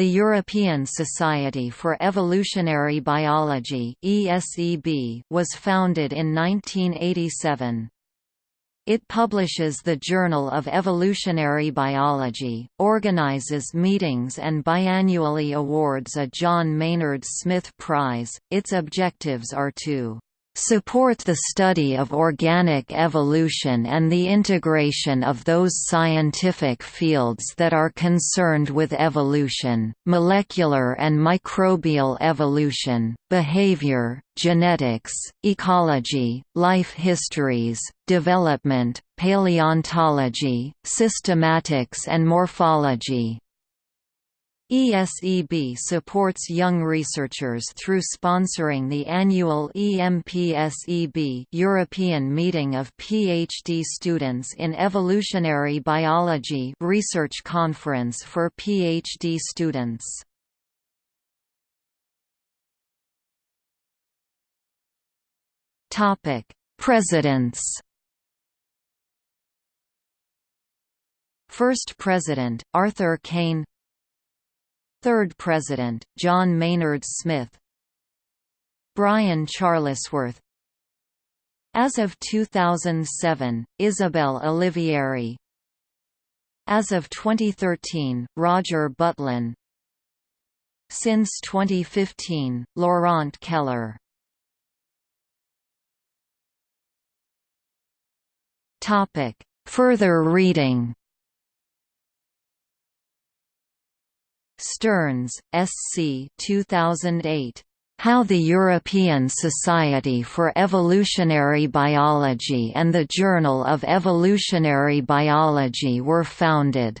The European Society for Evolutionary Biology was founded in 1987. It publishes the Journal of Evolutionary Biology, organizes meetings and biannually awards a John Maynard Smith Prize. Its objectives are to support the study of organic evolution and the integration of those scientific fields that are concerned with evolution, molecular and microbial evolution, behavior, genetics, ecology, life histories, development, paleontology, systematics and morphology. ESEB supports young researchers through sponsoring the annual EMPSEB European Meeting of PhD Students in Evolutionary Biology research conference for PhD students. Topic: Presidents. First President, Arthur Cain Third President, John Maynard Smith Brian Charlesworth As of 2007, Isabel Olivieri As of 2013, Roger Butlin. Since 2015, Laurent Keller. Further reading Stearns, S. C. 2008. How the European Society for Evolutionary Biology and the Journal of Evolutionary Biology were founded.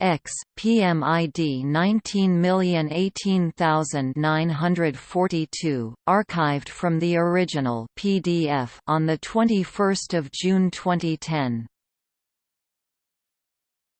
X, PMID 19018942, archived from the original PDF on the 21st of June 2010.